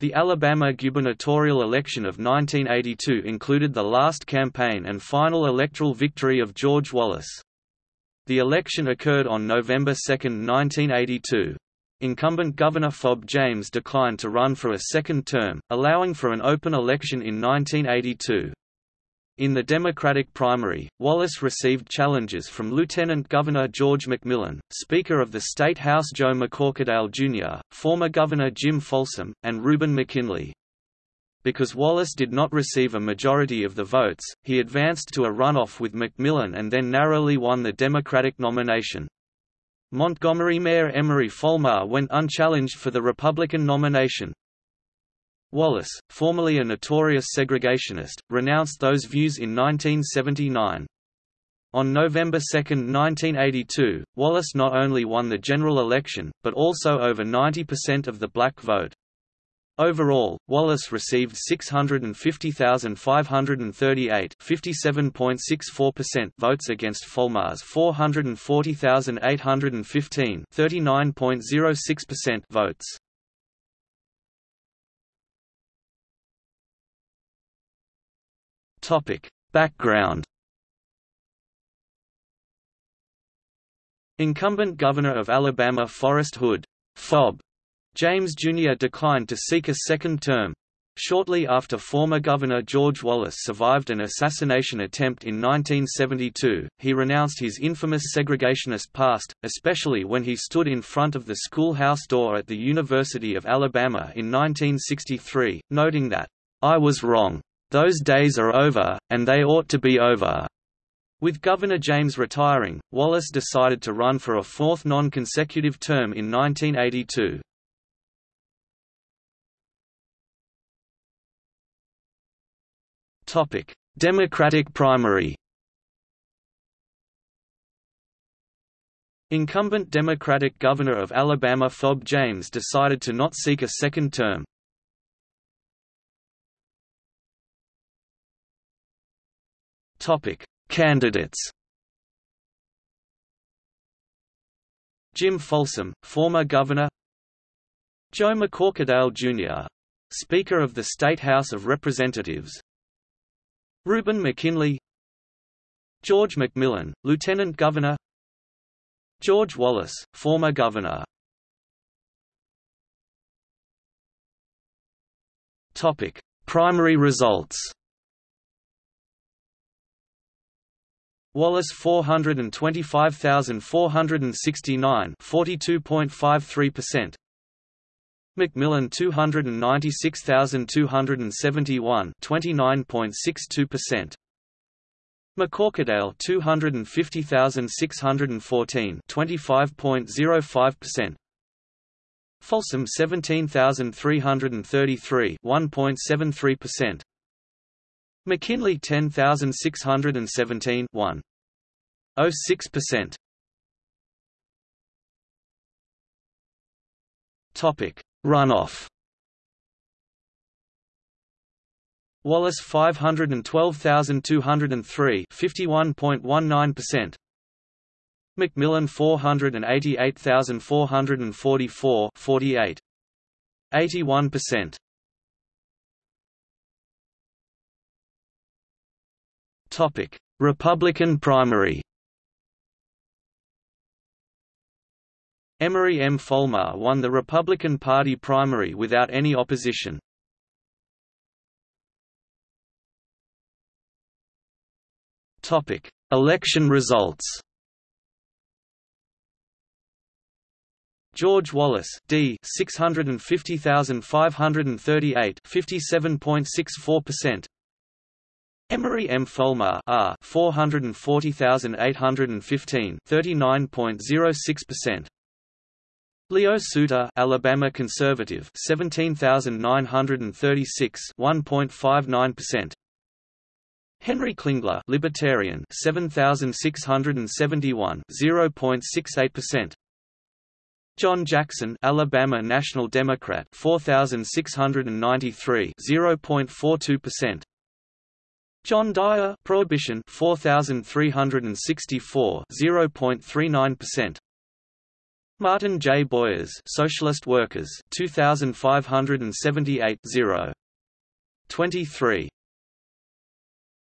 The Alabama gubernatorial election of 1982 included the last campaign and final electoral victory of George Wallace. The election occurred on November 2, 1982. Incumbent Governor Fob James declined to run for a second term, allowing for an open election in 1982. In the Democratic primary, Wallace received challenges from Lieutenant Governor George McMillan, Speaker of the State House Joe McCorquodale Jr., former Governor Jim Folsom, and Reuben McKinley. Because Wallace did not receive a majority of the votes, he advanced to a runoff with McMillan and then narrowly won the Democratic nomination. Montgomery Mayor Emory Folmar went unchallenged for the Republican nomination. Wallace, formerly a notorious segregationist, renounced those views in 1979. On November 2, 1982, Wallace not only won the general election, but also over 90% of the black vote. Overall, Wallace received 650,538 votes against Folmar's 440,815 votes. Topic: Background. Incumbent Governor of Alabama Forrest Hood, Fob, James Jr. declined to seek a second term. Shortly after former Governor George Wallace survived an assassination attempt in 1972, he renounced his infamous segregationist past, especially when he stood in front of the schoolhouse door at the University of Alabama in 1963, noting that, "...I was wrong. Those days are over, and they ought to be over. With Governor James retiring, Wallace decided to run for a fourth non-consecutive term in 1982. Topic: Democratic primary. Incumbent Democratic Governor of Alabama Fob James decided to not seek a second term, Topic: Candidates. Jim Folsom, former governor. Joe McCorquodale Jr., Speaker of the State House of Representatives. Reuben McKinley. George McMillan, Lieutenant Governor. George Wallace, former governor. Topic: Primary results. Wallace 425,469 42.53% McMillan 296,271 29.62% McCorquodale 250,614 25.05% Folsom 17,333 1.73% McKinley 10617 1. 06%. Topic: Runoff. Wallace 512203 51.19%. McMillan 488444 48 81%. Republican primary. Emory M. Folmar won the Republican Party primary without any opposition. Topic: Election results. George Wallace D 650,538 57.64% Emory M. Folmar R. 440,815 39.06% Leo Suter Alabama conservative 17,936 1.59% Henry Klingler libertarian 7,671 0.68% John Jackson Alabama National Democrat 4,693 0.42% John Dyer Prohibition 4364 0.39% Martin J. Boyers, Socialist Workers, 2578 0. 23.